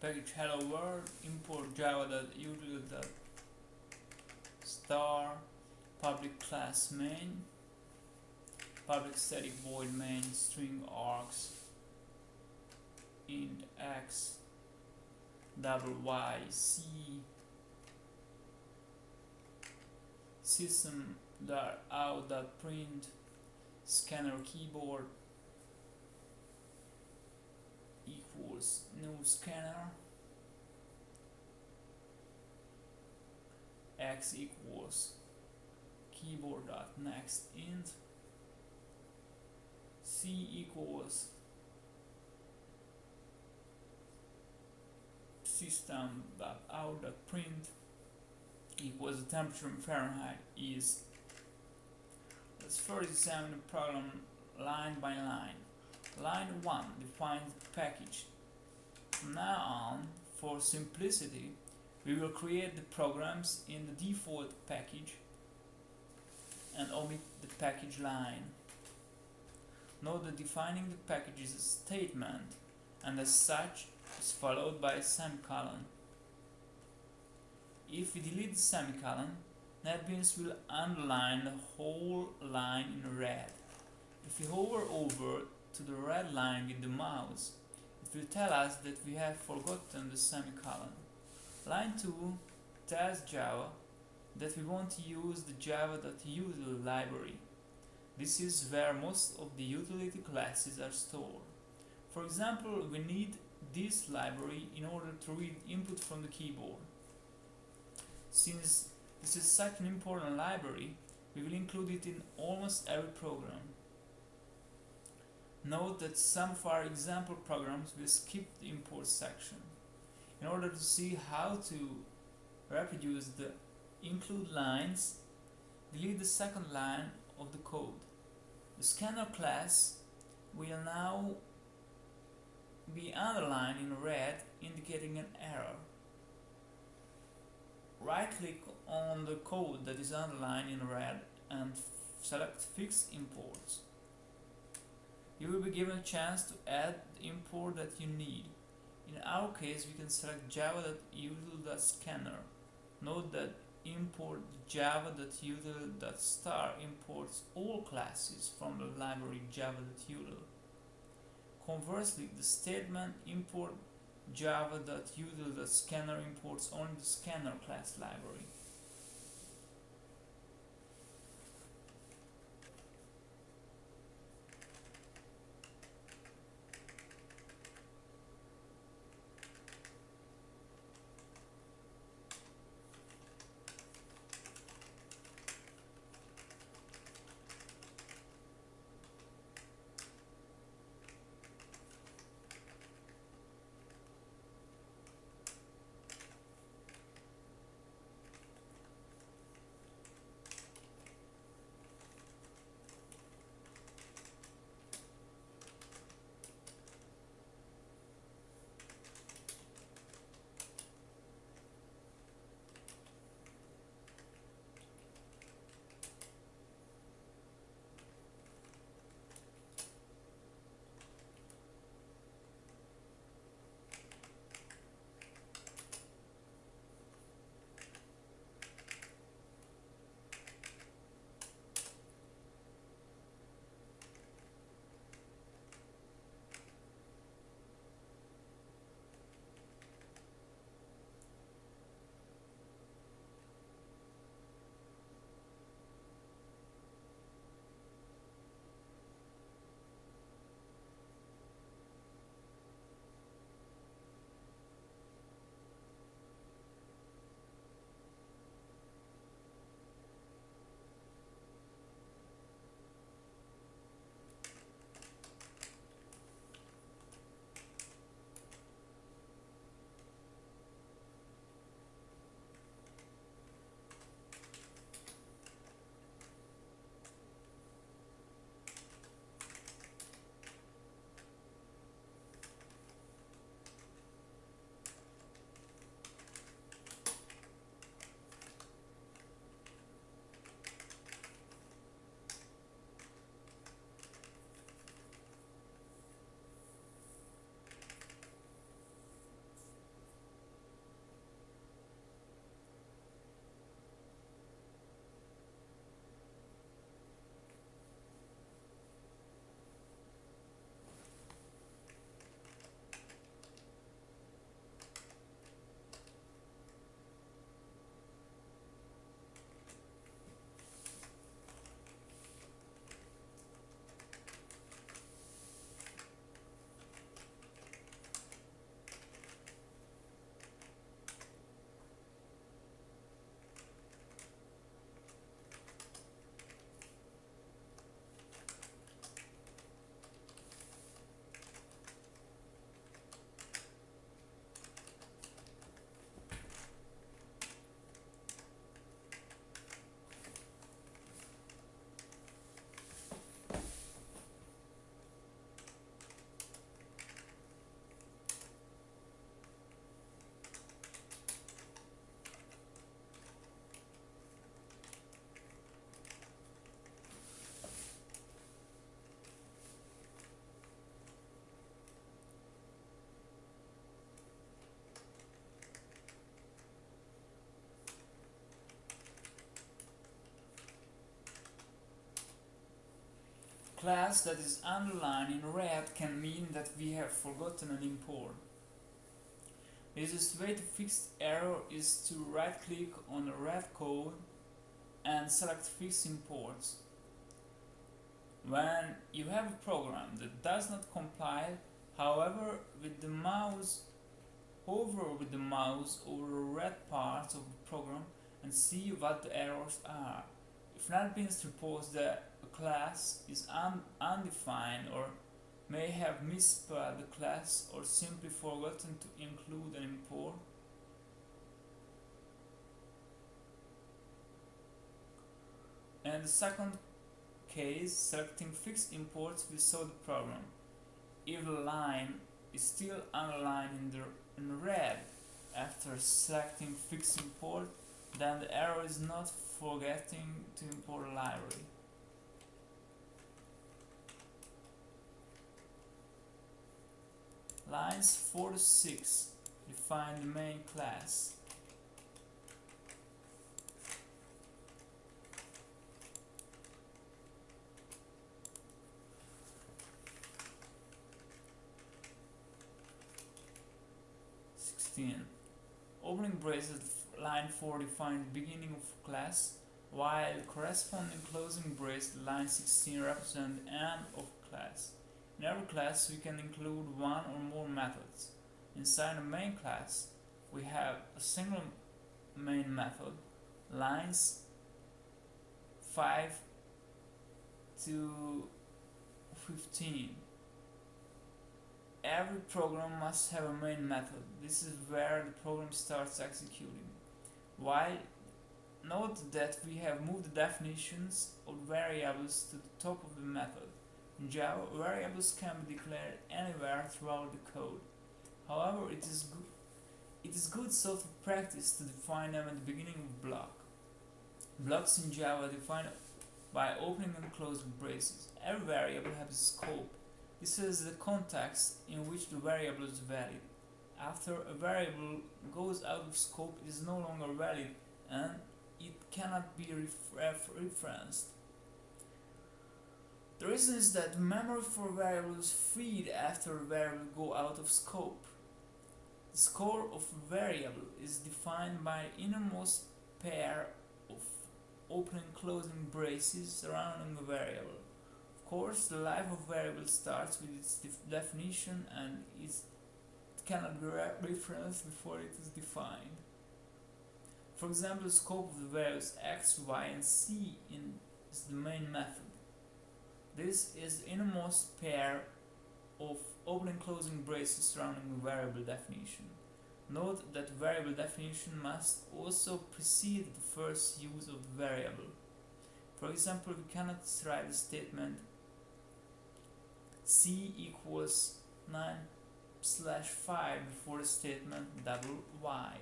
package hello world import java.util star public class main public static void main string args int x double y c system dot out dot print scanner keyboard equals new scanner. X equals keyboard dot next int. C equals system dot out dot print equals the temperature in Fahrenheit is let's first examine the problem line by line. Line 1 defines the package from now on for simplicity we will create the programs in the default package and omit the package line note that defining the package is a statement and as such is followed by a semicolon if we delete the semicolon, NetBeans will underline the whole line in red. If we hover over to the red line with the mouse, will tell us that we have forgotten the semicolon. Line 2 tells Java that we want to use the java.util library. This is where most of the utility classes are stored. For example, we need this library in order to read input from the keyboard. Since this is such an important library, we will include it in almost every program. Note that some of our example programs will skip the import section. In order to see how to reproduce the include lines, delete the second line of the code. The scanner class will now be underlined in red indicating an error right click on the code that is underlined in red and select fix imports. You will be given a chance to add the import that you need. In our case we can select java.util.scanner. Note that import java.util.star imports all classes from the library java.util. Conversely, the statement import java.util.scanner imports only the scanner class library. Class that is underlined in red can mean that we have forgotten an import. The easiest way to fix error is to right click on the red code and select fix imports. When you have a program that does not compile, however, with the mouse, hover with the mouse over the red parts of the program and see what the errors are. If NetBeans reports that a class is un undefined or may have misspelled the class or simply forgotten to include an import, and the second case, selecting fixed imports will solve the problem. If the line is still underlined in, the, in red after selecting fixed import, then the error is not forgetting to import a library. Lines 4 to 6 define the main class. Sixteen. Opening braces line 4 defines beginning of class, while corresponding closing brace line 16 represent end of class. In every class we can include one or more methods. Inside the main class we have a single main method, lines 5 to 15. Every program must have a main method. This is where the program starts executing. While note that we have moved the definitions of variables to the top of the method. In Java, variables can be declared anywhere throughout the code. However, it is good it is good software practice to define them at the beginning of a block. Blocks in Java are defined by opening and closing braces. Every variable has a scope. This is the context in which the variable is valid. After a variable goes out of scope, it is no longer valid and it cannot be ref referenced. The reason is that memory for variables freed after a variable go out of scope. The scope of a variable is defined by innermost pair of opening and closing braces surrounding a variable. Course, the life of variable starts with its def definition and it cannot be re referenced before it is defined. For example, the scope of the variables x, y, and c in is the main method. This is the innermost pair of open and closing braces surrounding the variable definition. Note that variable definition must also precede the first use of the variable. For example, we cannot write the statement c equals 9 slash 5 before the statement double y.